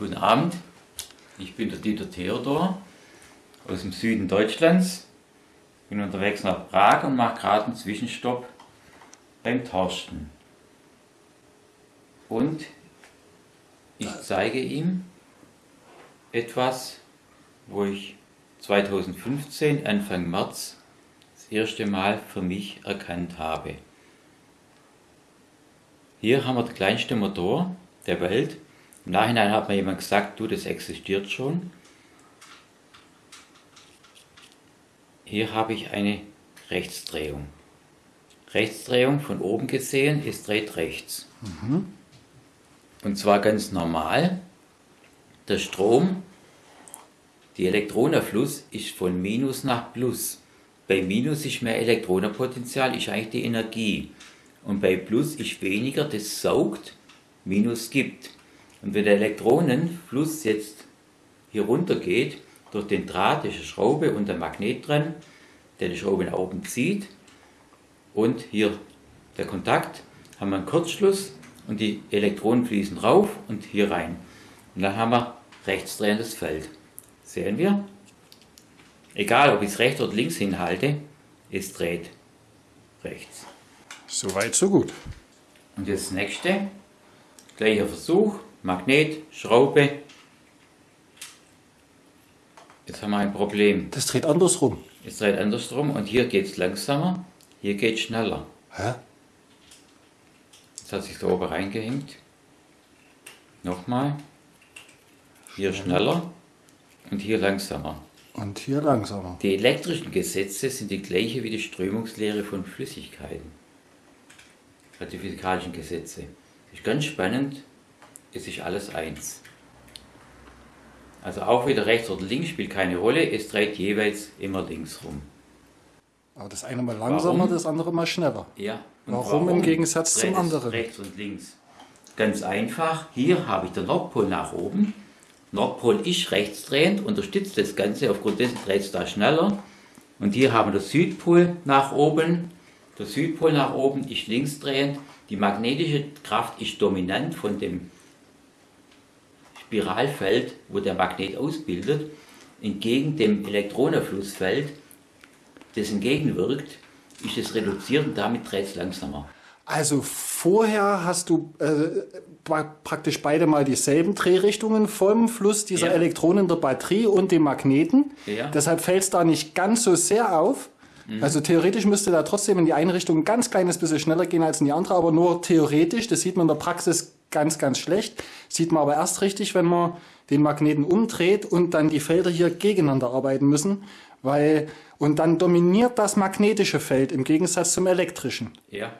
Guten Abend, ich bin der Dieter Theodor aus dem Süden Deutschlands. Bin unterwegs nach Prag und mache gerade einen Zwischenstopp beim Torsten. Und ich zeige ihm etwas, wo ich 2015, Anfang März, das erste Mal für mich erkannt habe. Hier haben wir den kleinsten Motor der Welt. Im Nachhinein hat mir jemand gesagt, du, das existiert schon. Hier habe ich eine Rechtsdrehung. Rechtsdrehung von oben gesehen ist dreht rechts. Mhm. Und zwar ganz normal. Der Strom, die Elektronenfluss ist von Minus nach Plus. Bei Minus ist mehr Elektronenpotenzial, ist eigentlich die Energie. Und bei Plus ist weniger, das saugt, Minus gibt. Und wenn der Elektronenfluss jetzt hier runter geht, durch den Draht, ist eine Schraube und ein Magnet dran, der die Schraube nach oben zieht. Und hier der Kontakt, haben wir einen Kurzschluss und die Elektronen fließen rauf und hier rein. Und dann haben wir rechtsdrehendes Feld. Sehen wir? Egal, ob ich es rechts oder links hinhalte, es dreht rechts. Soweit, so gut. Und das nächste, gleicher Versuch, Magnet, Schraube. Jetzt haben wir ein Problem. Das dreht andersrum. Es dreht andersrum und hier geht es langsamer, hier geht es schneller. Hä? Jetzt hat sich da oben reingehängt. Nochmal. Hier schneller und hier langsamer. Und hier langsamer. Die elektrischen Gesetze sind die gleiche wie die Strömungslehre von Flüssigkeiten. Also die physikalischen Gesetze. Das ist ganz spannend, es ist alles eins. Also auch wieder rechts oder links spielt keine Rolle, es dreht jeweils immer links rum. Aber das eine mal langsamer, warum? das andere mal schneller. Ja. Warum, warum, im Gegensatz zum anderen? Rechts und links. Ganz einfach, hier habe ich den Nordpol nach oben. Nordpol ist rechtsdrehend, unterstützt das Ganze, aufgrund dessen dreht es da schneller. Und hier haben wir den Südpol nach oben. Der Südpol nach oben ist linksdrehend. Die magnetische Kraft ist dominant von dem Spiralfeld, wo der Magnet ausbildet, entgegen dem Elektronenflussfeld, das entgegenwirkt, ist es reduziert und damit dreht es langsamer. Also vorher hast du äh, praktisch beide mal dieselben Drehrichtungen vom Fluss dieser ja. Elektronen der Batterie und dem Magneten. Ja. Deshalb fällt es da nicht ganz so sehr auf. Mhm. Also theoretisch müsste da trotzdem in die eine Richtung ein ganz kleines bisschen schneller gehen als in die andere, aber nur theoretisch. Das sieht man in der Praxis ganz, ganz schlecht. Sieht man aber erst richtig, wenn man den Magneten umdreht und dann die Felder hier gegeneinander arbeiten müssen, weil, und dann dominiert das magnetische Feld im Gegensatz zum elektrischen. Ja.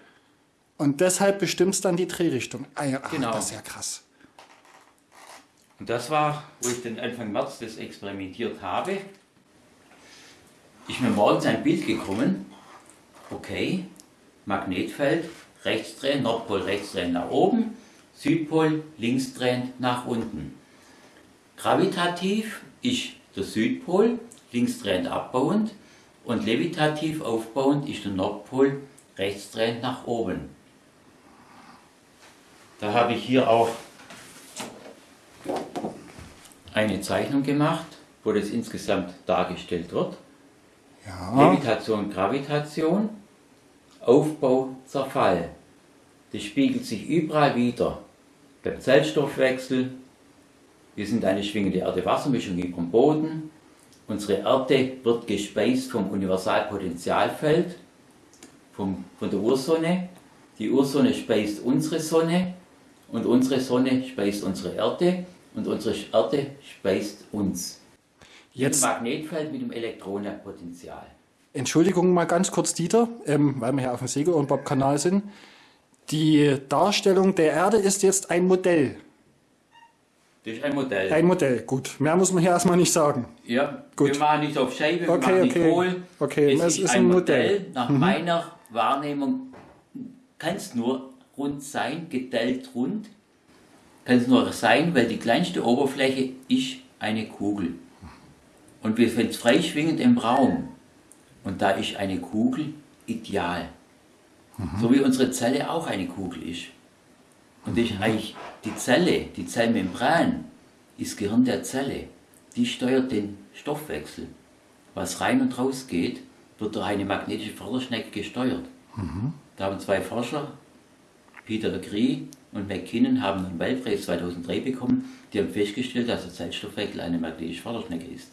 Und deshalb bestimmt es dann die Drehrichtung. Ah ja, ach, genau. das ist ja krass. Und das war, wo ich dann Anfang März das experimentiert habe, ist mir morgens ein Bild gekommen, okay, Magnetfeld, rechtsdrehen, Nordpol rechtsdrehen nach oben, Südpol linksdrehend nach unten. Gravitativ ist der Südpol linksdrehend abbauend und levitativ aufbauend ist der Nordpol rechtsdrehend nach oben. Da habe ich hier auch eine Zeichnung gemacht, wo das insgesamt dargestellt wird. Ja. Levitation, Gravitation, Aufbau, Zerfall. Das spiegelt sich überall wieder beim Zellstoffwechsel. Wir sind eine schwingende Erde-Wasser-Mischung dem Boden. Unsere Erde wird gespeist vom Universalpotentialfeld, vom, von der Ursonne. Die Ursonne speist unsere Sonne und unsere Sonne speist unsere Erde und unsere Erde speist uns. Jetzt Ein Magnetfeld mit dem Elektronenpotenzial. Entschuldigung mal ganz kurz, Dieter, ähm, weil wir hier auf dem Segel- und Bob-Kanal sind. Die Darstellung der Erde ist jetzt ein Modell. Das ist ein Modell. Ein Modell, gut. Mehr muss man hier erstmal nicht sagen. Ja, gut. wir machen nicht auf Scheibe, wir okay, machen okay. nicht hohl. Okay, es, es ist, ist, ein Modell. Modell. Nach mhm. meiner Wahrnehmung kann es nur rund sein, gedellt rund. Kann es nur sein, weil die kleinste Oberfläche ist eine Kugel. Und wir sind freischwingend im Raum. Und da ist eine Kugel ideal. Mhm. So wie unsere Zelle auch eine Kugel ist. Und ist eigentlich die Zelle, die Zellmembran, ist Gehirn der Zelle. Die steuert den Stoffwechsel. Was rein und raus geht, wird durch eine magnetische Förderschnecke gesteuert. Mhm. Da haben zwei Forscher, Peter Legree und McKinnon, haben einen Weltpreis 2003 bekommen. Die haben festgestellt, dass der Zellstoffwechsel eine magnetische Förderschnecke ist.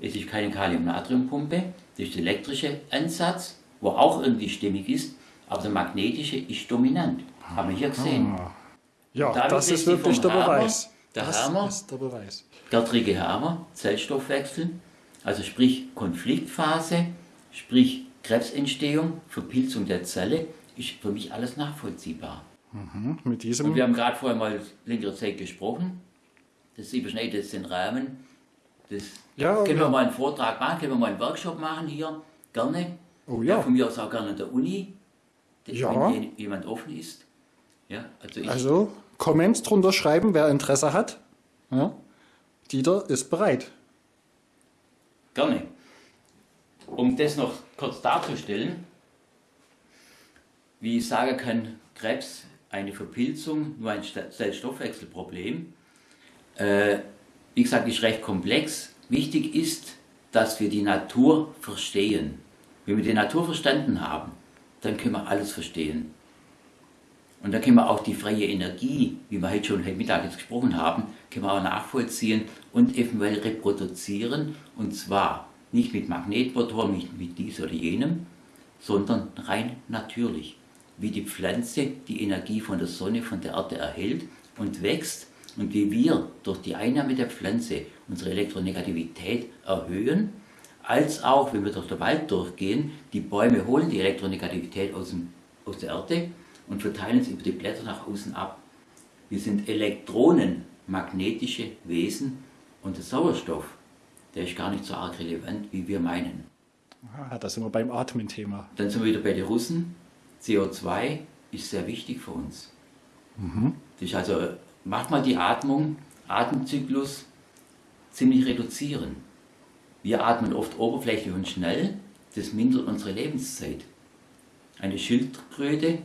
Es ist keine Kalium-Natrium-Pumpe, das ist der elektrische Ansatz, wo auch irgendwie stimmig ist, aber der magnetische ist dominant. Haben wir hier gesehen. Ah. Ja, das ist wirklich der Beweis. Der das Hammer, ist der Beweis. Gertrige Hammer, Zellstoffwechsel, also sprich Konfliktphase, sprich Krebsentstehung, Verpilzung der Zelle, ist für mich alles nachvollziehbar. Mhm, mit diesem Und wir haben gerade vorher mal längere Zeit gesprochen. Das überschneidet jetzt den Rahmen. Das ja, können wir mal einen Vortrag machen, können wir mal einen Workshop machen hier, gerne. Oh ja. ja von mir aus auch gerne an der Uni, ja. wenn jemand offen ist. Ja, also, ich, also Comments drunter schreiben, wer Interesse hat. Ja. Dieter ist bereit. Gerne. Um das noch kurz darzustellen, wie ich sagen kann, Krebs, eine Verpilzung, nur ein Zellstoffwechselproblem. Äh, wie gesagt, ist recht komplex. Wichtig ist, dass wir die Natur verstehen. Wenn wir die Natur verstanden haben, dann können wir alles verstehen. Und dann können wir auch die freie Energie, wie wir heute schon heute Mittag jetzt gesprochen haben, können wir auch nachvollziehen und eventuell reproduzieren. Und zwar nicht mit Magnetmotor, nicht mit dies oder jenem, sondern rein natürlich. Wie die Pflanze die Energie von der Sonne, von der Erde erhält und wächst und wie wir durch die Einnahme der Pflanze unsere Elektronegativität erhöhen, als auch, wenn wir durch den Wald durchgehen, die Bäume holen die Elektronegativität aus, dem, aus der Erde und verteilen es über die Blätter nach außen ab. Wir sind elektronenmagnetische Wesen und der Sauerstoff, der ist gar nicht so arg relevant, wie wir meinen. Ah, da sind wir beim Atmen-Thema. Dann sind wir wieder bei den Russen. CO2 ist sehr wichtig für uns. Mhm. Das ist also, macht mal die Atmung, Atemzyklus ziemlich reduzieren. Wir atmen oft oberflächlich und schnell, das mindert unsere Lebenszeit. Eine Schildkröte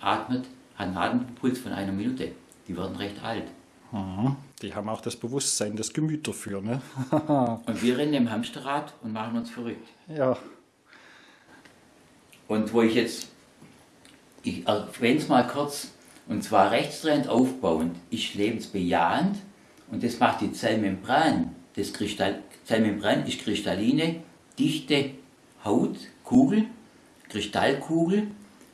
atmet, hat einen Atempuls von einer Minute. Die werden recht alt. Mhm. Die haben auch das Bewusstsein, das Gemüt dafür. Ne? und wir rennen im Hamsterrad und machen uns verrückt. Ja. Und wo ich jetzt, ich erwähne es mal kurz, und zwar rechtsdrehend aufbauend, ist lebensbejahend und das macht die Zellmembran. Das Kristall, Zellmembran ist kristalline, dichte Haut, Kugel, Kristallkugel,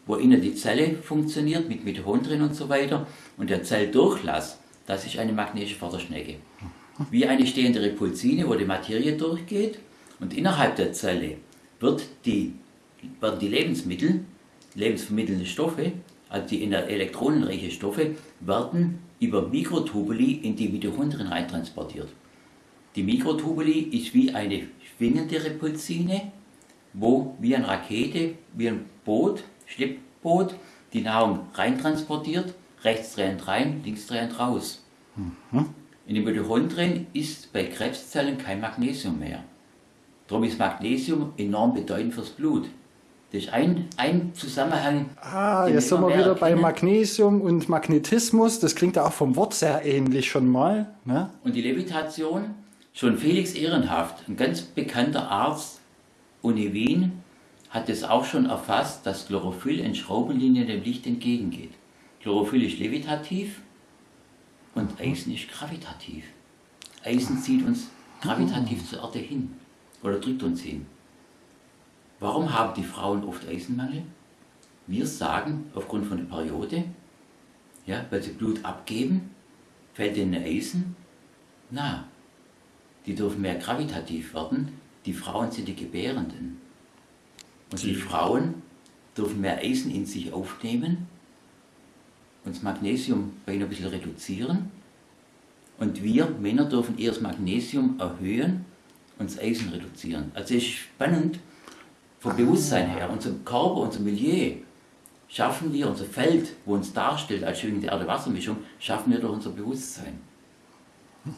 wo innen die Zelle funktioniert mit Mitochondrien und so weiter. Und der Zelldurchlass, das ist eine magnetische Förderschnecke. Wie eine stehende Repulsine, wo die Materie durchgeht. Und innerhalb der Zelle wird die, werden die Lebensmittel, lebensvermittelnde Stoffe, also die elektronenreiche Stoffe, werden über Mikrotubuli in die Mitochondrien reintransportiert. Die Mikrotubuli ist wie eine schwingende Repulsine, wo wie eine Rakete, wie ein Boot Schleppboot die Nahrung reintransportiert, rechtsdrehend rein, linksdrehend raus. Mhm. In den Mitochondrien ist bei Krebszellen kein Magnesium mehr. Darum ist Magnesium enorm bedeutend fürs Blut. Das ist ein, ein Zusammenhang. Ah, jetzt sind wir wieder erkennen. bei Magnesium und Magnetismus. Das klingt ja auch vom Wort sehr ähnlich schon mal. Ne? Und die Levitation, schon Felix Ehrenhaft, ein ganz bekannter Arzt, Uni Wien, hat es auch schon erfasst, dass Chlorophyll in Schraubenlinien dem Licht entgegengeht. Chlorophyll ist levitativ und Eisen ist gravitativ. Eisen zieht uns gravitativ zur Erde hin oder drückt uns hin. Warum haben die Frauen oft Eisenmangel? Wir sagen, aufgrund von der Periode, ja, weil sie Blut abgeben, fällt ihnen Eisen. Na, die dürfen mehr gravitativ werden. Die Frauen sind die Gebärenden. Und die Frauen dürfen mehr Eisen in sich aufnehmen und das Magnesium bei ihnen ein bisschen reduzieren. Und wir Männer dürfen eher das Magnesium erhöhen und das Eisen reduzieren. Also es ist spannend vom Bewusstsein her. Unser Körper, unser Milieu schaffen wir, unser Feld, wo uns darstellt als schwingende Erde-Wasser-Mischung, schaffen wir durch unser Bewusstsein.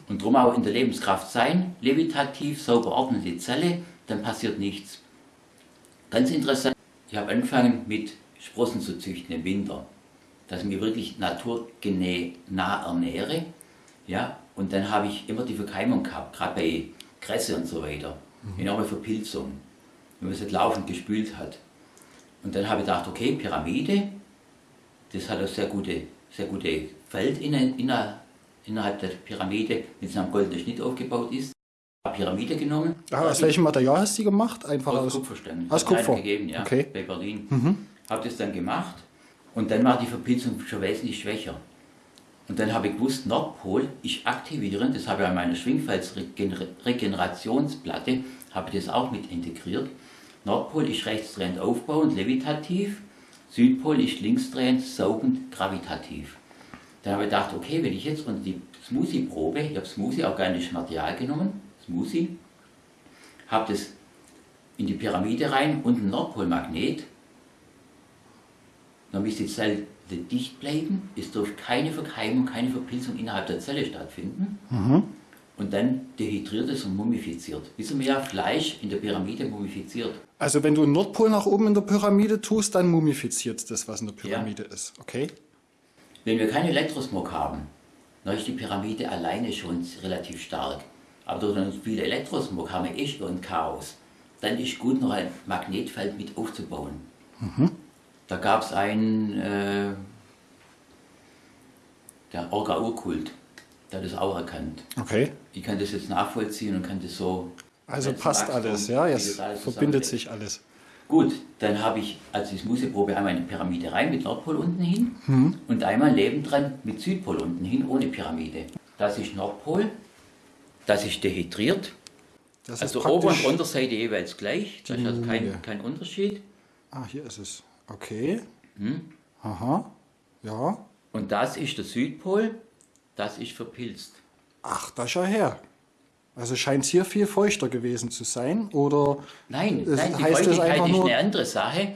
Und darum auch in der Lebenskraft sein, levitativ, sauber ordnen die Zelle, dann passiert nichts. Ganz interessant, ich habe angefangen mit Sprossen zu züchten im Winter, dass ich mich wirklich naturgenäh nah ernähre. Ja, Und dann habe ich immer die Verkeimung gehabt, gerade bei Kresse und so weiter. Mhm. Enorme Verpilzung, wenn man es laufend gespült hat. Und dann habe ich gedacht, okay, Pyramide, das hat ein sehr gute, sehr gute Feld in, in, innerhalb der Pyramide, es am goldenen Schnitt aufgebaut ist. Pyramide genommen. Ah, aus welchem Material hast du die gemacht? Einfach aus, aus Kupferstein. Aus Kupfer? gegeben, ja, okay. bei Berlin. Mhm. Habe das dann gemacht und dann war die Verpilzung schon wesentlich schwächer. Und dann habe ich gewusst, Nordpol, ich aktivieren, das habe ich an meiner Schwingfelsregenerationsplatte, habe ich das auch mit integriert. Nordpol ist rechtsdrehend aufbauend, levitativ, Südpol ist linksdrehend, saugend, gravitativ. Dann habe ich gedacht, okay, wenn ich jetzt unter die Smoothie-Probe, ich habe Smoothie, organisches Material genommen, Smoothie, habe das in die Pyramide rein und ein Nordpolmagnet, dann ist die Zelle dicht bleiben, es darf keine Verkeimung, keine Verpilzung innerhalb der Zelle stattfinden. Mhm. Und dann dehydriert es und mumifiziert. Wissen wir ja, Fleisch in der Pyramide mumifiziert. Also wenn du einen Nordpol nach oben in der Pyramide tust, dann mumifiziert das, was in der Pyramide ja. ist. Okay? Wenn wir keinen Elektrosmog haben, dann ist die Pyramide alleine schon relativ stark. Aber durch den viel Elektrosmog haben wir echt ein Chaos. Dann ist gut, noch ein Magnetfeld mit aufzubauen. Mhm. Da gab es einen, äh, der Orga-Urkult, der hat das auch erkannt. Okay. Ich kann das jetzt nachvollziehen und kann das so. Also passt Wachstum, alles, ja, jetzt verbindet sich alles. Gut, dann habe ich als die Museprobe einmal eine Pyramide rein mit Nordpol unten hin mhm. und einmal nebendran mit Südpol unten hin ohne Pyramide. Das ist Nordpol, das ist dehydriert. Das also ist Ober- und Unterseite jeweils gleich, da ist also kein, kein Unterschied. Ah, hier ist es. Okay. Hm? Aha. Ja. Und das ist der Südpol, das ist verpilzt. Ach, da schau her. Also scheint es hier viel feuchter gewesen zu sein, oder? Nein, nein die heißt Feuchtigkeit ist eine andere Sache.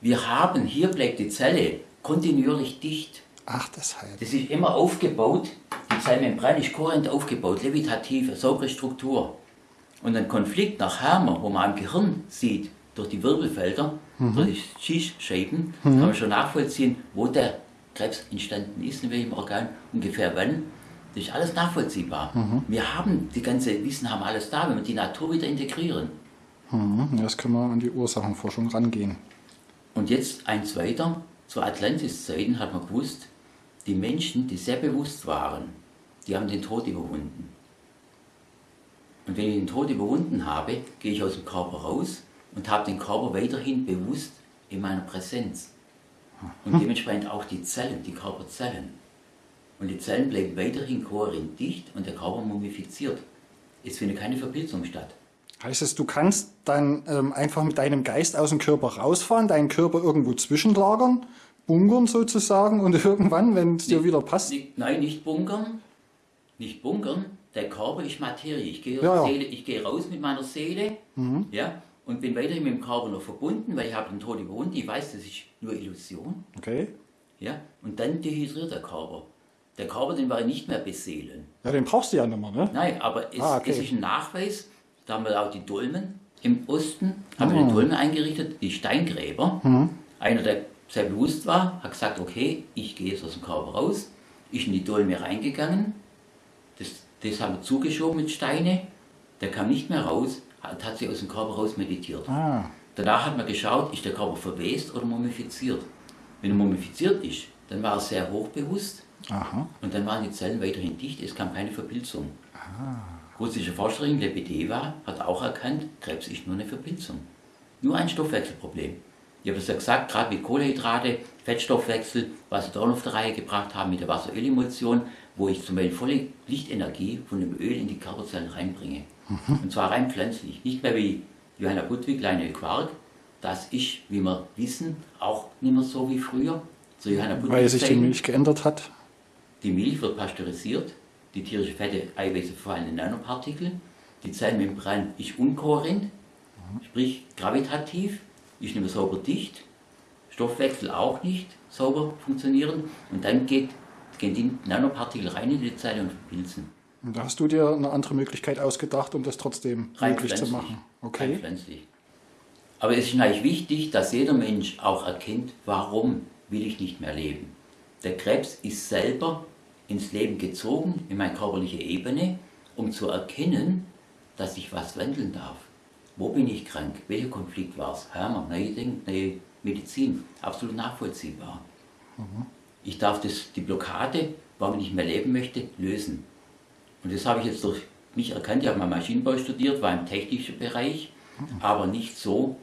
Wir haben, hier bleibt die Zelle kontinuierlich dicht. Ach, deshalb. Das ist immer aufgebaut, die Zellmembran ist kohärent aufgebaut, levitativ, saubere Struktur. Und ein Konflikt nach Hammer, wo man am Gehirn sieht, durch die Wirbelfelder, mhm. durch die Schießscheiben, mhm. kann man schon nachvollziehen, wo der Krebs entstanden ist, in welchem Organ, ungefähr wann. Das ist alles nachvollziehbar. Mhm. Wir haben die ganze Wissen, haben alles da, wenn wir die Natur wieder integrieren. Mhm. Jetzt können wir an die Ursachenforschung rangehen. Und jetzt eins weiter. Zu Atlantis-Zeiten hat man gewusst, die Menschen, die sehr bewusst waren, die haben den Tod überwunden. Und wenn ich den Tod überwunden habe, gehe ich aus dem Körper raus und habe den Körper weiterhin bewusst in meiner Präsenz. Und dementsprechend auch die Zellen, die Körperzellen. Und die Zellen bleiben weiterhin kohärent dicht und der Körper mumifiziert. Es findet keine Verpilzung statt. Heißt es, du kannst dann ähm, einfach mit deinem Geist aus dem Körper rausfahren, deinen Körper irgendwo zwischenlagern, bunkern sozusagen und irgendwann, wenn es dir wieder passt? Nicht, nein, nicht bunkern. Nicht bunkern. Der Körper ist Materie. Ich gehe, ja, ja. ich gehe raus mit meiner Seele mhm. ja, und bin weiterhin mit dem Körper noch verbunden, weil ich habe den Tod überwunden. Ich weiß, das ist nur Illusion. Okay. Ja, und dann dehydriert der Körper. Der Körper, den wir nicht mehr beseelen. Ja, den brauchst du ja nicht mehr, ne? Nein, aber es, ah, okay. es ist ein Nachweis, da haben wir auch die Dolmen im Osten, haben mhm. wir die Dolmen eingerichtet, die Steingräber. Mhm. Einer, der sehr bewusst war, hat gesagt, okay, ich gehe jetzt aus dem Körper raus, ist in die Dolme reingegangen, das, das haben wir zugeschoben mit Steine, der kam nicht mehr raus, hat, hat sich aus dem Körper raus meditiert. Ah. Danach hat man geschaut, ist der Körper verwest oder mumifiziert. Wenn er mumifiziert ist, dann war er sehr hochbewusst Aha. und dann waren die Zellen weiterhin dicht, es kam keine Verpilzung. Russische Forscherin Lebedeva hat auch erkannt, Krebs ist nur eine Verpilzung. Nur ein Stoffwechselproblem. Ich habe es ja gesagt, gerade mit Kohlenhydrate, Fettstoffwechsel, was sie da auf der Reihe gebracht haben mit der Wasserölemulsion, wo ich zum Beispiel volle Lichtenergie von dem Öl in die Körperzellen reinbringe. Mhm. Und zwar rein pflanzlich. Nicht mehr wie Johanna Budwig, Lionel Quark. Das ist, wie wir wissen, auch nicht mehr so wie früher. So Johanna Budwig Weil sich die Milch geändert hat? Die Milch wird pasteurisiert, die tierische Fette, Eiweiße verfallen in Nanopartikel, die Zellmembran ist unkohärent, mhm. sprich gravitativ, ist nicht mehr sauber dicht, Stoffwechsel auch nicht sauber funktionieren und dann geht, gehen die Nanopartikel rein in die Zelle und verpilzen. Und da hast du dir eine andere Möglichkeit ausgedacht, um das trotzdem Rein möglich zu machen. Okay. pflanzlich. Aber es ist natürlich wichtig, dass jeder Mensch auch erkennt, warum will ich nicht mehr leben. Der Krebs ist selber ins Leben gezogen, in meine körperliche Ebene, um zu erkennen, dass ich was wandeln darf. Wo bin ich krank? Welcher Konflikt war es? Hammer, neue Dinge, neue Medizin. Absolut nachvollziehbar. Mhm. Ich darf das, die Blockade, warum ich nicht mehr leben möchte, lösen. Und das habe ich jetzt durch mich erkannt. Ich habe mal Maschinenbau studiert, war im technischen Bereich, mhm. aber nicht so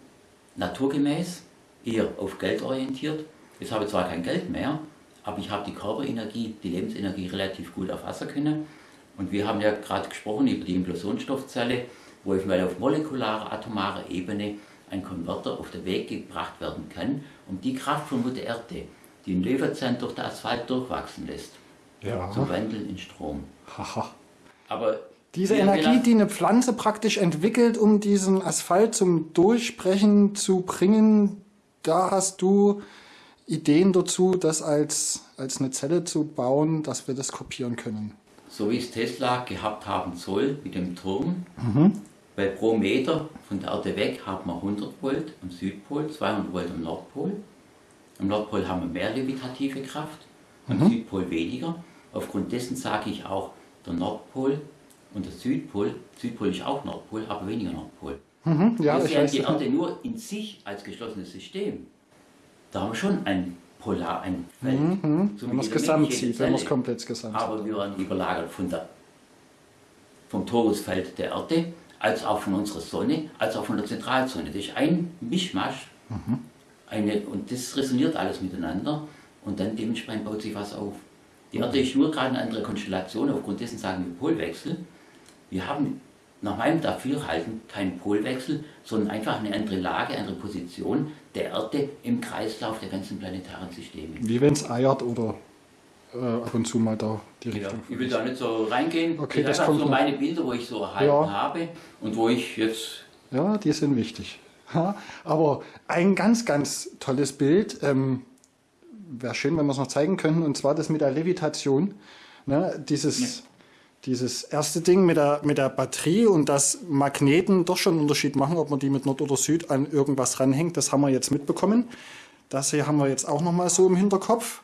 naturgemäß, eher auf Geld orientiert. Jetzt habe ich zwar kein Geld mehr, aber ich habe die Körperenergie, die Lebensenergie relativ gut erfassen können. Und wir haben ja gerade gesprochen über die Implosionsstoffzelle, wo ich mal auf molekularer, atomarer Ebene ein Konverter auf den Weg gebracht werden kann, um die Kraft von Mutter Erde, die in Löwenzahn durch den Asphalt durchwachsen lässt, ja. zu wandeln in Strom. Haha. Aber diese Energie, die eine Pflanze praktisch entwickelt, um diesen Asphalt zum Durchbrechen zu bringen, da hast du Ideen dazu, das als, als eine Zelle zu bauen, dass wir das kopieren können. So wie es Tesla gehabt haben soll mit dem Turm, mhm. weil pro Meter von der Erde weg haben wir 100 Volt am Südpol, 200 Volt am Nordpol. Am Nordpol haben wir mehr levitative Kraft, am mhm. Südpol weniger. Aufgrund dessen sage ich auch, der Nordpol und der Südpol, Südpol ist auch Nordpol, aber weniger Nordpol. Mhm, ja, wir sehen die Erde nur in sich als geschlossenes System. Da haben wir schon ein Polar, ein Feld. Mhm, so wenn man es gesamt sieht, wenn man es komplett gesamt Aber wir werden überlagert von der, vom Torusfeld der Erde, als auch von unserer Sonne, als auch von der Zentralzone. Das ist ein Mischmasch. Mhm. Eine, und das resoniert alles miteinander und dann dementsprechend baut sich was auf. Die Erde ist nur gerade eine andere Konstellation, aufgrund dessen sagen wir Polwechsel. Wir haben nach meinem Dafürhalten keinen Polwechsel, sondern einfach eine andere Lage, eine andere Position der Erde im Kreislauf der ganzen planetaren Systeme. Wie wenn es eiert oder äh, ab und zu mal da die genau. Richtung. Ich will da nicht so reingehen. Okay, das, das kommt so meine Bilder, wo ich so erhalten ja. habe und wo ich jetzt... Ja, die sind wichtig. Ja, aber ein ganz, ganz tolles Bild, ähm, wäre schön, wenn wir es noch zeigen könnten, und zwar das mit der Levitation. Ne, dieses... Ja dieses erste Ding mit der, mit der Batterie und dass Magneten doch schon einen Unterschied machen, ob man die mit Nord oder Süd an irgendwas ranhängt, das haben wir jetzt mitbekommen. Das hier haben wir jetzt auch nochmal so im Hinterkopf.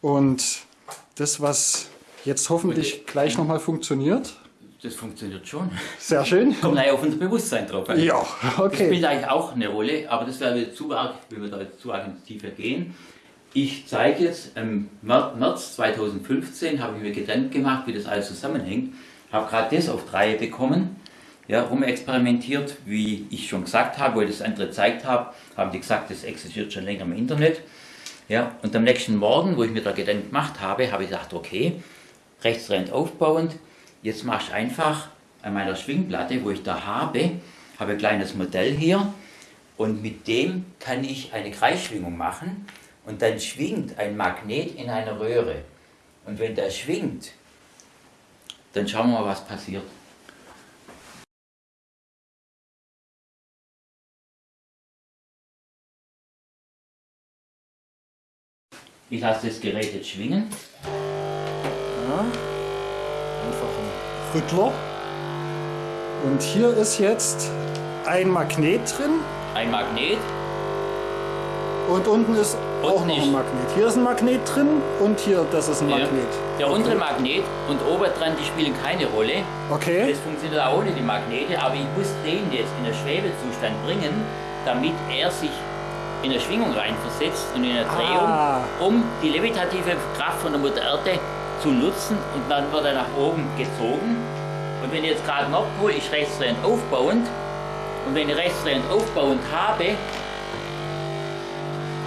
Und das, was jetzt hoffentlich gleich nochmal funktioniert. Das funktioniert schon. Sehr schön. Kommt gleich auf unser Bewusstsein drauf. Ja, okay. Das spielt eigentlich auch eine Rolle, aber das wäre zu arg, wenn wir da jetzt zu arg ins Tiefe gehen. Ich zeige jetzt, im März 2015 habe ich mir Gedanken gemacht, wie das alles zusammenhängt. Habe gerade das auf drei bekommen, ja, rumexperimentiert, wie ich schon gesagt habe, ich das andere gezeigt habe, haben die gesagt, das existiert schon länger im Internet. Ja, und am nächsten Morgen, wo ich mir da Gedanken gemacht habe, habe ich gedacht, okay, rechtsrennt aufbauend, jetzt mache ich einfach an meiner Schwingplatte, wo ich da habe, habe ein kleines Modell hier und mit dem kann ich eine Kreisschwingung machen und dann schwingt ein Magnet in einer Röhre. Und wenn der schwingt, dann schauen wir mal, was passiert. Ich lasse das Gerät jetzt schwingen. Ja, einfach ein Rüttler. Und hier ist jetzt ein Magnet drin. Ein Magnet. Und unten ist und auch noch ein Magnet. Hier ist ein Magnet drin und hier, das ist ein Magnet. Ja. Der okay. untere Magnet und obendran, die spielen keine Rolle. Okay. Das funktioniert auch ohne die Magnete, aber ich muss den jetzt in den Schwebezustand bringen, damit er sich in eine Schwingung reinversetzt und in eine Drehung, ah. um die levitative Kraft von der Mutter Erde zu nutzen und dann wird er nach oben gezogen. Und wenn ich jetzt gerade Nordpol ist rechtsdrehend aufbauend und wenn ich rechtsdrehend aufbauend habe,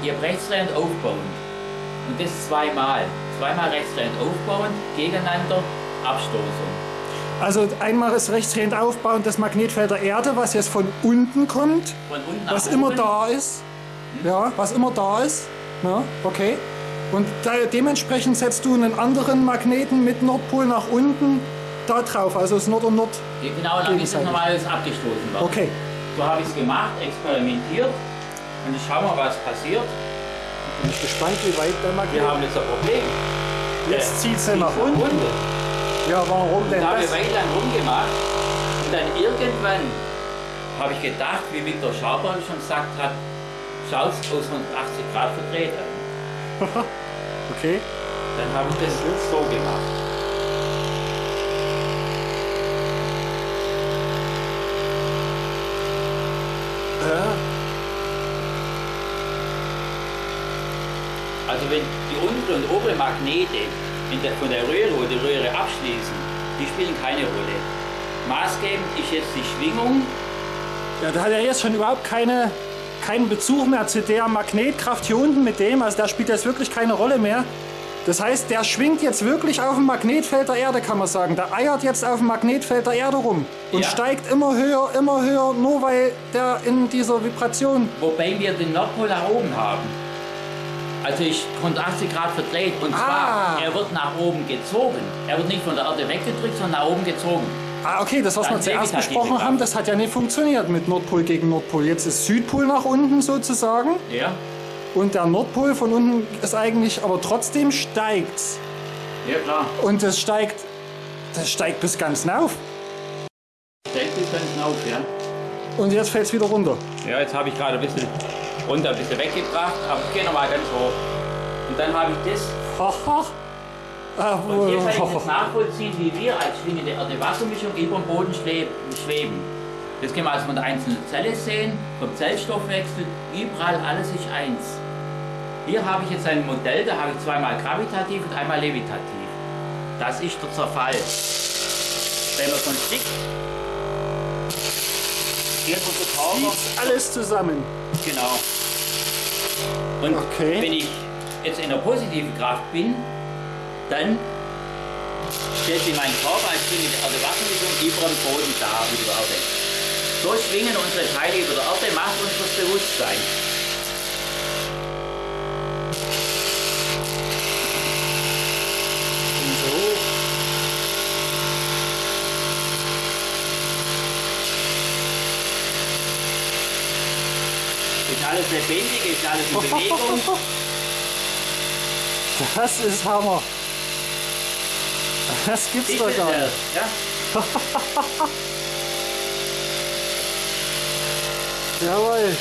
Ihr rechtsdrehend aufbauend. Und das zweimal. Zweimal rechtsdrehend aufbauend, gegeneinander Abstoßung. Also einmal ist rechtsdrehend aufbauend das Magnetfeld der Erde, was jetzt von unten kommt, von unten was immer oben. da ist. Hm? Ja, was immer da ist. Ja, okay. Und da, dementsprechend setzt du einen anderen Magneten mit Nordpol nach unten da drauf, also das Nord und Nord. Genau, dann ist das normales abgestoßen worden. Okay. So habe ich es gemacht, experimentiert. Und jetzt schauen wir, was passiert. Ich bin gespannt, wie weit der Magnet... Wir haben jetzt ein Problem. Jetzt zieht es nach unten. unten. Ja, warum denn da das? Da habe ich weit lang rumgemacht. Und dann irgendwann habe ich gedacht, wie Viktor Schaubern schon gesagt hat, schaut es aus 180 Grad verdreht an. okay. Dann habe ich das so gemacht. Also wenn die untere und obere Magnete der, von der Röhre, wo die Röhre abschließen, die spielen keine Rolle. Maßgebend ist jetzt die Schwingung. Ja, da hat er jetzt schon überhaupt keine, keinen Bezug mehr zu der Magnetkraft hier unten mit dem. Also da spielt jetzt wirklich keine Rolle mehr. Das heißt, der schwingt jetzt wirklich auf dem Magnetfeld der Erde, kann man sagen. Der eiert jetzt auf dem Magnetfeld der Erde rum und ja. steigt immer höher, immer höher, nur weil der in dieser Vibration. Wobei wir den Nordpol nach oben haben. Also ich 180 Grad verdreht und zwar, ah. er wird nach oben gezogen. Er wird nicht von der Erde weggedrückt, sondern nach oben gezogen. Ah, okay, das, was Dann wir zuerst besprochen haben, das hat ja nicht funktioniert mit Nordpol gegen Nordpol. Jetzt ist Südpol nach unten sozusagen. Ja. Und der Nordpol von unten ist eigentlich, aber trotzdem steigt. Ja, klar. Und es steigt, das steigt bis ganz hinauf. Steigt bis ganz hinauf, ja. Und jetzt fällt es wieder runter. Ja, jetzt habe ich gerade ein bisschen runter, ein bisschen weggebracht, aber ich gehe nochmal ganz hoch. Und dann habe ich das. Und hier kann ich jetzt nachvollziehen, wie wir als schwingende Erde-Wassermischung über dem Boden schweben. Das können wir also von der einzelnen Zelle sehen, vom Zellstoffwechsel, überall alles ist eins. Hier habe ich jetzt ein Modell, da habe ich zweimal gravitativ und einmal levitativ. Das ist der Zerfall. Wenn man von Stick hier unser Körper. alles zusammen. Genau. Und okay. wenn ich jetzt in der positiven Kraft bin, dann stellt sich mein Körper als schwingende Erde Wassermischung über dem Boden da, über der Erde. So schwingen unsere Teile über der Erde, macht uns das Bewusstsein. Und so. Ist alles lebendig, ist alles in Bewegung. Das ist Hammer. Das gibt's ich doch gar nicht. Ja? Jawohl.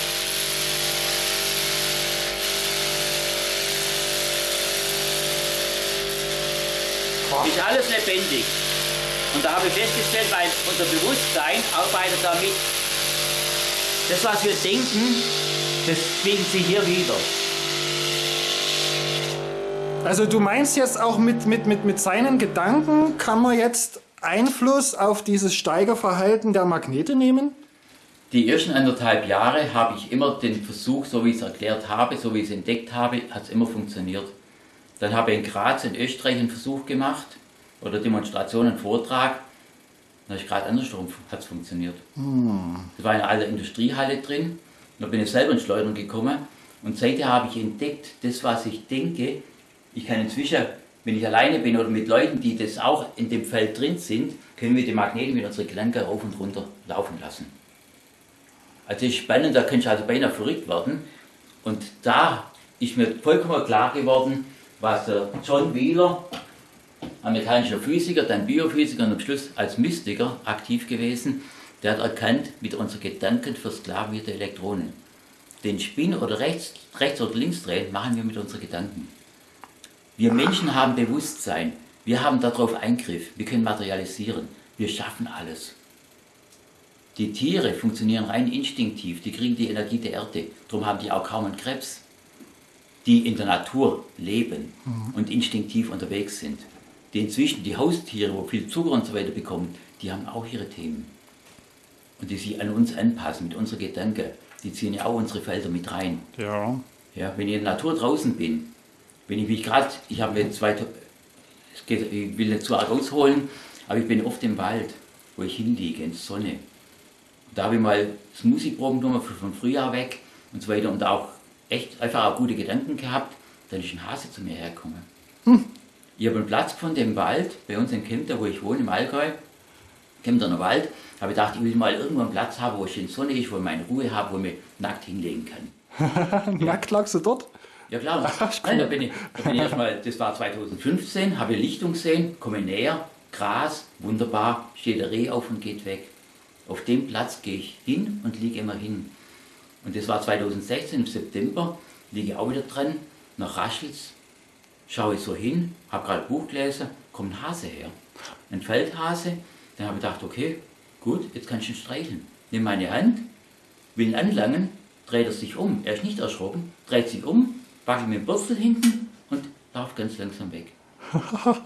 Ist alles lebendig. Und da habe ich festgestellt, weil unser Bewusstsein arbeitet damit. Das, was wir denken, das spiegelt sich hier wieder. Also du meinst jetzt auch mit, mit, mit, mit seinen Gedanken kann man jetzt Einfluss auf dieses Steigerverhalten der Magnete nehmen? Die ersten anderthalb Jahre habe ich immer den Versuch, so wie ich es erklärt habe, so wie ich es entdeckt habe, hat es immer funktioniert. Dann habe ich in Graz in Österreich einen Versuch gemacht oder Demonstration, einen Vortrag. Da ich gerade andersrum hat es funktioniert. Hm. Da war eine alte Industriehalle drin. Da bin ich selber ins Schleudern gekommen. Und seitdem habe ich entdeckt, das, was ich denke, ich kann inzwischen, wenn ich alleine bin oder mit Leuten, die das auch in dem Feld drin sind, können wir die Magnete mit unseren Gelenken rauf und runter laufen lassen. Also das ist spannend, da könnte ich also beinahe verrückt werden. Und da ist mir vollkommen klar geworden, was der John Wheeler, amerikanischer Physiker, dann Biophysiker und am Schluss als Mystiker aktiv gewesen, der hat erkannt, mit unseren Gedanken versklavierte Elektronen. Den Spin oder rechts, rechts oder links drehen machen wir mit unseren Gedanken. Wir Menschen haben Bewusstsein. Wir haben darauf Eingriff. Wir können materialisieren. Wir schaffen alles. Die Tiere funktionieren rein instinktiv. Die kriegen die Energie der Erde. Darum haben die auch kaum einen Krebs. Die in der Natur leben mhm. und instinktiv unterwegs sind. Die inzwischen, die Haustiere, wo viel Zucker und so weiter bekommen, die haben auch ihre Themen. Und die sich an uns anpassen mit unserer Gedanken. Die ziehen ja auch unsere Felder mit rein. Ja. Ja, wenn ich in der Natur draußen bin, wenn ich mich gerade, ich habe mir zwei, ich will nicht zu arg ausholen, aber ich bin oft im Wald, wo ich hinliege, in der Sonne. Da habe ich mal das Musikproben genommen von Frühjahr weg und so weiter und auch echt einfach auch gute Gedanken gehabt. Dann ist ein Hase zu mir hergekommen. Hm. Ich habe einen Platz gefunden im Wald, bei uns in Kempter, wo ich wohne, im Allgäu. Kempterner Wald. habe ich gedacht, ich will mal irgendwo einen Platz haben, wo ich in Sonne ist, wo ich meine Ruhe habe, wo ich mich nackt hinlegen kann. nackt lagst du dort? Ja klar, Nein, da bin ich, da bin ich erstmal, das war 2015, habe Lichtung gesehen, komme näher, Gras, wunderbar, steht der Reh auf und geht weg. Auf dem Platz gehe ich hin und liege immer hin. Und das war 2016 im September, liege auch wieder dran, nach Raschels, schaue ich so hin, habe gerade Buch gelesen, kommt ein Hase her. Ein Feldhase. Dann habe ich gedacht, okay, gut, jetzt kann ich ihn streicheln. Nehme meine Hand, will ihn anlangen, dreht er sich um. Er ist nicht erschrocken, dreht sich um, wackel mit dem Bürzel hinten und lauft ganz langsam weg.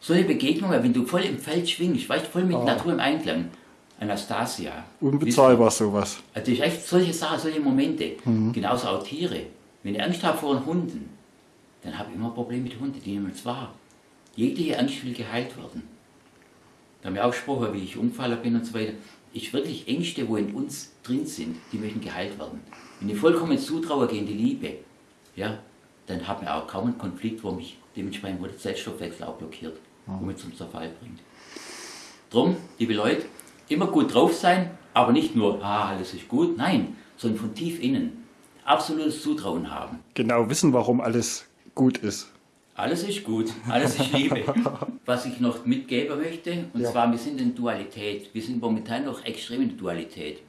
Solche Begegnungen, wenn du voll im Feld schwingst, weißt voll mit oh. Natur im Einklang. Anastasia. Unbezahlbar sowas. Also ich echt solche Sachen, solche Momente. Mhm. Genauso auch Tiere. Wenn ich Angst habe vor den Hunden, dann habe ich immer Probleme mit Hunden, die nehmen es wahr. Jegliche Angst will geheilt werden. Da haben wir auch gesprochen, wie ich umgefallen bin und so weiter. Ich wirklich Ängste, wo in uns drin sind, die möchten geheilt werden. Wenn ich vollkommen zutraue gegen die Liebe, ja, dann hat man auch kaum einen Konflikt, wo mich dementsprechend wo der Zellstoffwechsel auch blockiert, wo mich zum Zerfall bringt. Drum, liebe Leute, immer gut drauf sein, aber nicht nur, ah, alles ist gut, nein, sondern von tief innen absolutes Zutrauen haben. Genau wissen, warum alles gut ist. Alles ist gut, alles ist Liebe. Was ich noch mitgeben möchte, und ja. zwar, wir sind in Dualität. Wir sind momentan noch extrem in der Dualität.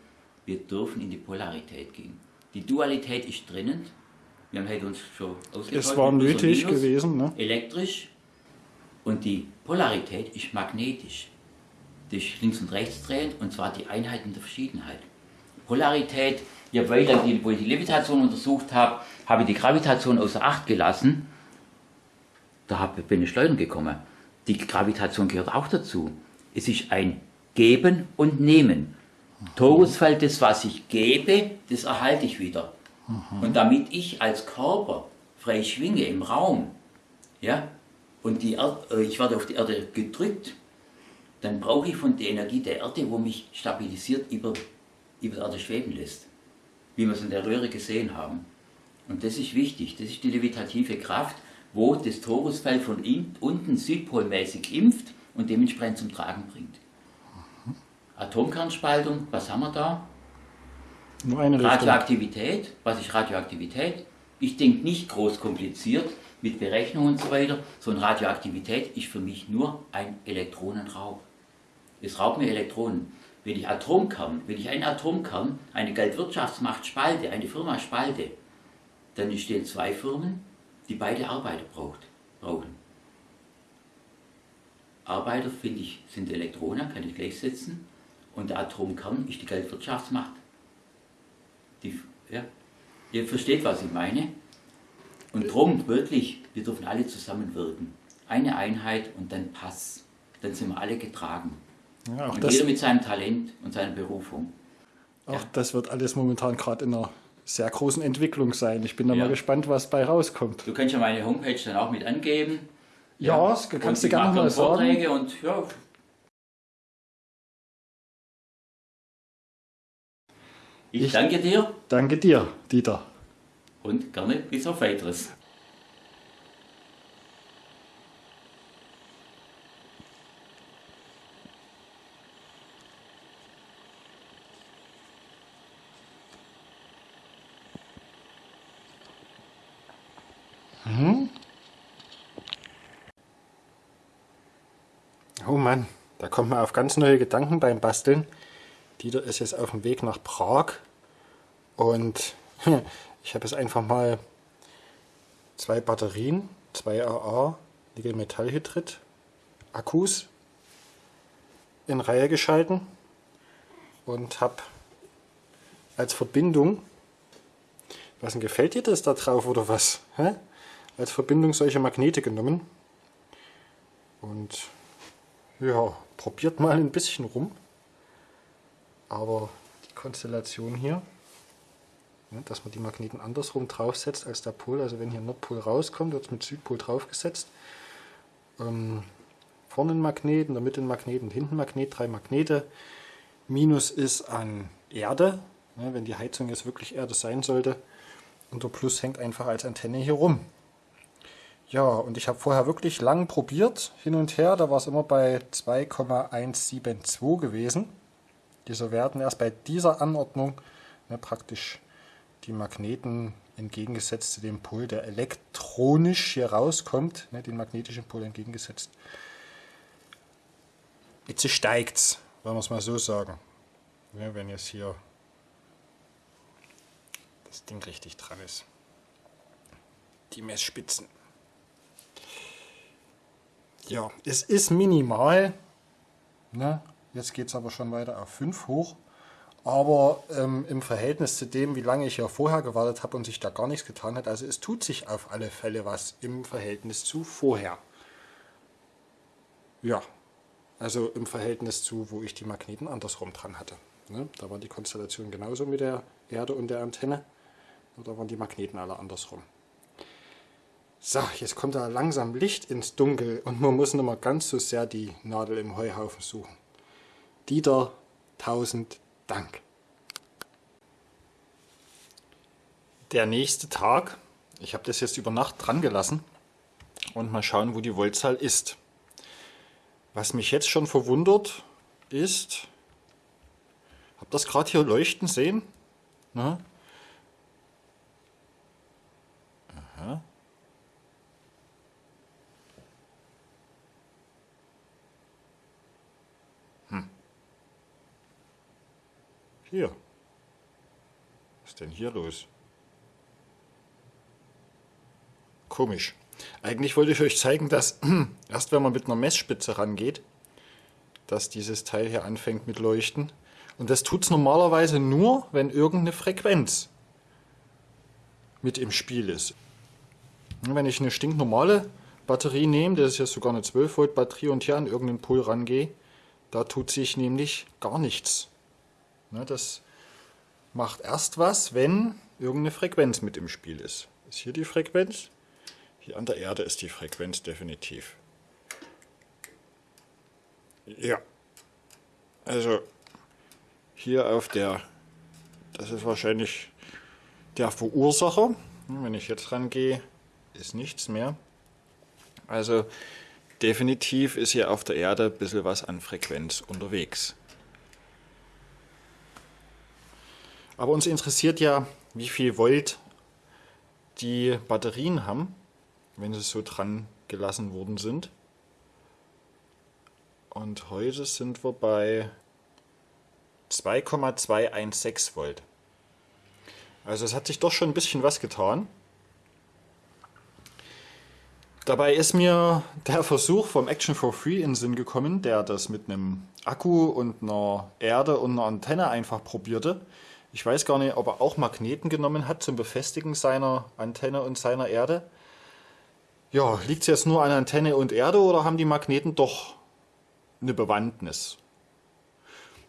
Wir dürfen in die Polarität gehen. Die Dualität ist drinnen. Wir haben heute uns schon ausgetauscht. Es war nötig Minus, gewesen. Ne? Elektrisch. Und die Polarität ist magnetisch. Das ist links und rechts drehend, und zwar die Einheit in der Verschiedenheit. Polarität, ja, weil ich die Levitation untersucht habe, habe ich die Gravitation außer Acht gelassen da bin ich Schleudern gekommen. Die Gravitation gehört auch dazu. Es ist ein Geben und Nehmen. Torusfeld, das, was ich gebe, das erhalte ich wieder. Mhm. Und damit ich als Körper frei schwinge im Raum, ja, und die Erd, äh, ich werde auf die Erde gedrückt, dann brauche ich von der Energie der Erde, wo mich stabilisiert über, über der Erde schweben lässt. Wie wir es in der Röhre gesehen haben. Und das ist wichtig, das ist die levitative Kraft, wo das Torusfeld von unten südpolmäßig impft und dementsprechend zum Tragen bringt. Atomkernspaltung, was haben wir da? Nur eine Radioaktivität, was ist Radioaktivität? Ich denke nicht groß kompliziert mit Berechnungen und so weiter, sondern Radioaktivität ist für mich nur ein Elektronenraub. Es raubt mir Elektronen. Wenn ich Atomkern, wenn ich einen Atomkern, eine Geldwirtschaftsmacht spalte, eine Firma spalte, dann entstehen zwei Firmen, die beide Arbeiter braucht, brauchen. Arbeiter, finde ich, sind Elektronen, kann ich gleichsetzen. Und der Atomkern ist die Geldwirtschaftsmacht. Die, ja, ihr versteht, was ich meine. Und darum, wirklich, wir dürfen alle zusammenwirken. Eine Einheit und dann Pass. Dann sind wir alle getragen. Ja, und jeder mit seinem Talent und seiner Berufung. Auch ja. das wird alles momentan gerade in der sehr großen Entwicklung sein. Ich bin da ja. mal gespannt, was bei rauskommt. Du kannst ja meine Homepage dann auch mit angeben. Ja, das kannst du gerne mal sagen. Und, ja. Ich, ich danke dir. Danke dir, Dieter. Und gerne bis auf weiteres. Mhm. Oh Mann, da kommt man auf ganz neue Gedanken beim Basteln. Dieter ist jetzt auf dem Weg nach Prag und ich habe jetzt einfach mal zwei Batterien, zwei AA Nickel-Metallhydrid Akkus in Reihe geschalten und habe als Verbindung, was denn gefällt dir das da drauf oder was? Hä? als Verbindung solche Magnete genommen. Und ja, probiert mal ein bisschen rum. Aber die Konstellation hier, ja, dass man die Magneten andersrum draufsetzt als der Pol. Also wenn hier Nordpol rauskommt, wird es mit Südpol draufgesetzt. Ähm, vorne ein Magnet, in der Mitte ein Magnet und hinten ein Magnet, drei Magnete. Minus ist an Erde, ja, wenn die Heizung jetzt wirklich Erde sein sollte. Und der Plus hängt einfach als Antenne hier rum. Ja, und ich habe vorher wirklich lang probiert, hin und her. Da war es immer bei 2,172 gewesen. Diese werden erst bei dieser Anordnung ne, praktisch die Magneten entgegengesetzt zu dem Pol, der elektronisch hier rauskommt, ne, den magnetischen Pol entgegengesetzt. Jetzt steigt's, wenn wir es mal so sagen. Ja, wenn jetzt hier das Ding richtig dran ist. Die Messspitzen. Ja, es ist minimal. Ne? Jetzt geht es aber schon weiter auf 5 hoch. Aber ähm, im Verhältnis zu dem, wie lange ich ja vorher gewartet habe und sich da gar nichts getan hat, also es tut sich auf alle Fälle was im Verhältnis zu vorher. Ja, also im Verhältnis zu, wo ich die Magneten andersrum dran hatte. Ne? Da war die Konstellation genauso mit der Erde und der Antenne. Da waren die Magneten alle andersrum. So, jetzt kommt da langsam Licht ins Dunkel und man muss nicht mehr ganz so sehr die Nadel im Heuhaufen suchen. Dieter, tausend Dank. Der nächste Tag, ich habe das jetzt über Nacht dran gelassen und mal schauen, wo die Voltzahl ist. Was mich jetzt schon verwundert ist, habt ihr das gerade hier leuchten sehen? Na? Hier. Was ist denn hier los? Komisch. Eigentlich wollte ich euch zeigen, dass erst wenn man mit einer Messspitze rangeht, dass dieses Teil hier anfängt mit Leuchten. Und das tut es normalerweise nur, wenn irgendeine Frequenz mit im Spiel ist. Wenn ich eine stinknormale Batterie nehme, das ist ja sogar eine 12 Volt Batterie und hier an irgendeinen Pol rangehe, da tut sich nämlich gar nichts. Ne, das macht erst was, wenn irgendeine Frequenz mit im Spiel ist. Ist hier die Frequenz? Hier an der Erde ist die Frequenz definitiv. Ja. Also hier auf der, das ist wahrscheinlich der Verursacher. Wenn ich jetzt rangehe, ist nichts mehr. Also definitiv ist hier auf der Erde ein bisschen was an Frequenz unterwegs. Aber uns interessiert ja, wie viel Volt die Batterien haben, wenn sie so dran gelassen worden sind. Und heute sind wir bei 2,216 Volt. Also es hat sich doch schon ein bisschen was getan. Dabei ist mir der Versuch vom Action for Free in den Sinn gekommen, der das mit einem Akku und einer Erde und einer Antenne einfach probierte. Ich weiß gar nicht, ob er auch Magneten genommen hat zum Befestigen seiner Antenne und seiner Erde. Ja, liegt es jetzt nur an Antenne und Erde oder haben die Magneten doch eine Bewandtnis?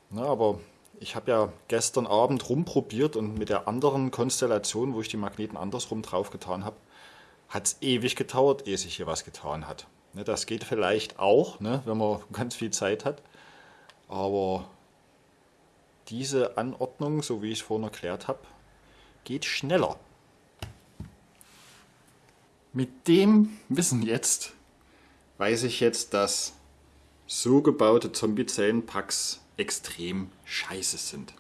Na, aber ich habe ja gestern Abend rumprobiert und mit der anderen Konstellation, wo ich die Magneten andersrum drauf getan habe, hat es ewig gedauert, ehe sich hier was getan hat. Ne, das geht vielleicht auch, ne, wenn man ganz viel Zeit hat. Aber diese Anordnung, so wie ich es vorhin erklärt habe, geht schneller. Mit dem Wissen jetzt weiß ich jetzt, dass so gebaute Zombie-Zellen-Packs extrem scheiße sind.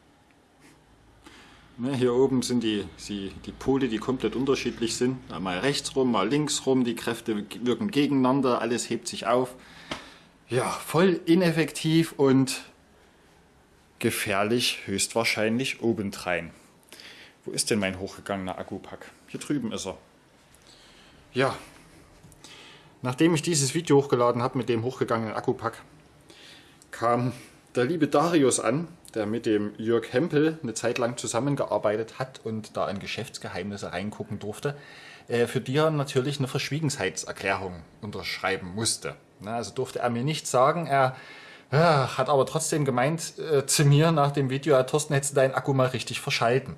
Ne, hier oben sind die, die, die Pole, die komplett unterschiedlich sind. Mal rechts rum, mal links rum, die Kräfte wirken gegeneinander, alles hebt sich auf. Ja, voll ineffektiv und gefährlich höchstwahrscheinlich obendrein. Wo ist denn mein hochgegangener Akkupack? Hier drüben ist er. Ja, nachdem ich dieses Video hochgeladen habe mit dem hochgegangenen Akkupack, kam der liebe Darius an, der mit dem Jörg Hempel eine Zeit lang zusammengearbeitet hat und da in Geschäftsgeheimnisse reingucken durfte, äh, für die er natürlich eine Verschwiegenheitserklärung unterschreiben musste. Also durfte er mir nicht sagen, er ja, hat aber trotzdem gemeint äh, zu mir nach dem Video, ja, Thorsten, hättest du deinen Akku mal richtig verschalten.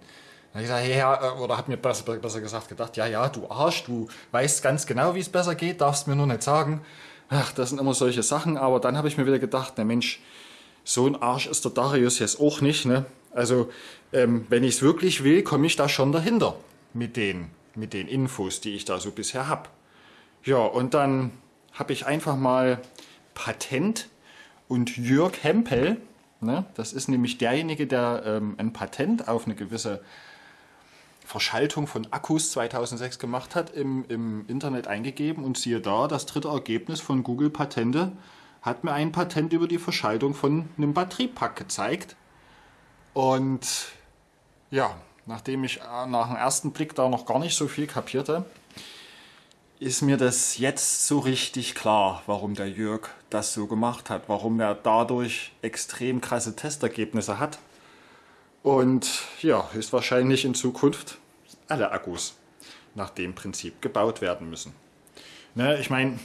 Da ich gesagt, ja, äh, oder hat mir besser, besser gesagt gedacht, ja, ja, du Arsch, du weißt ganz genau, wie es besser geht, darfst mir nur nicht sagen. Ach, das sind immer solche Sachen, aber dann habe ich mir wieder gedacht, der Mensch, so ein Arsch ist der Darius jetzt auch nicht, ne? Also, ähm, wenn ich es wirklich will, komme ich da schon dahinter mit den, mit den Infos, die ich da so bisher habe. Ja, und dann habe ich einfach mal Patent und Jörg Hempel, ne, das ist nämlich derjenige, der ähm, ein Patent auf eine gewisse Verschaltung von Akkus 2006 gemacht hat, im, im Internet eingegeben und siehe da, das dritte Ergebnis von Google Patente hat mir ein Patent über die Verschaltung von einem Batteriepack gezeigt. Und ja, nachdem ich äh, nach dem ersten Blick da noch gar nicht so viel kapierte, ist mir das jetzt so richtig klar, warum der Jörg das so gemacht hat, warum er dadurch extrem krasse Testergebnisse hat. Und ja, höchstwahrscheinlich in Zukunft alle Akkus nach dem Prinzip gebaut werden müssen. Ne, ich meine,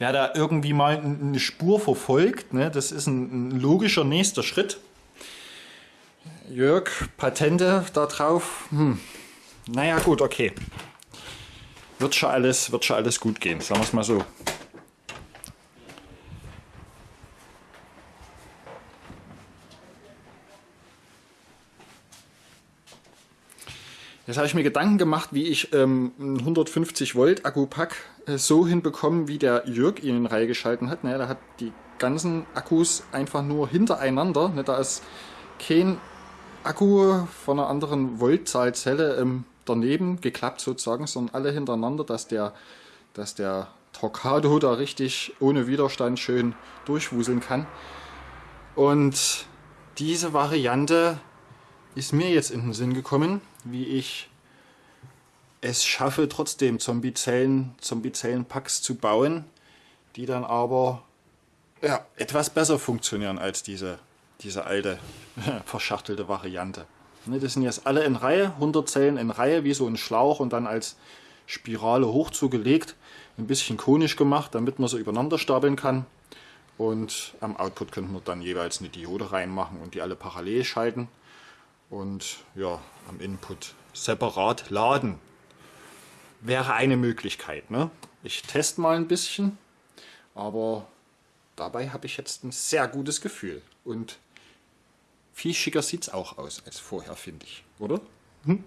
wer da irgendwie mal eine Spur verfolgt, ne, das ist ein, ein logischer nächster Schritt. Jörg, Patente da drauf, hm. naja gut, okay. Wird schon, alles, wird schon alles gut gehen, sagen wir es mal so. Jetzt habe ich mir Gedanken gemacht, wie ich ähm, einen 150 Volt Akkupack äh, so hinbekomme, wie der Jörg ihn in Reihe geschalten hat. Naja, der hat die ganzen Akkus einfach nur hintereinander. Ne, da ist kein Akku von einer anderen Voltzahlzelle ähm, daneben geklappt sozusagen, sondern alle hintereinander, dass der, dass der Torquado da richtig ohne Widerstand schön durchwuseln kann. Und diese Variante ist mir jetzt in den Sinn gekommen, wie ich es schaffe, trotzdem Zombie-Zellen Zombie Packs zu bauen, die dann aber ja, etwas besser funktionieren als diese, diese alte, verschachtelte Variante. Ne, das sind jetzt alle in Reihe, 100 Zellen in Reihe, wie so ein Schlauch und dann als Spirale hoch zugelegt, ein bisschen konisch gemacht, damit man sie übereinander stapeln kann. Und am Output könnten wir dann jeweils eine Diode reinmachen und die alle parallel schalten und ja, am Input separat laden. Wäre eine Möglichkeit. Ne? Ich teste mal ein bisschen, aber dabei habe ich jetzt ein sehr gutes Gefühl. Und viel schicker sieht es auch aus als vorher, finde ich, oder? Hm?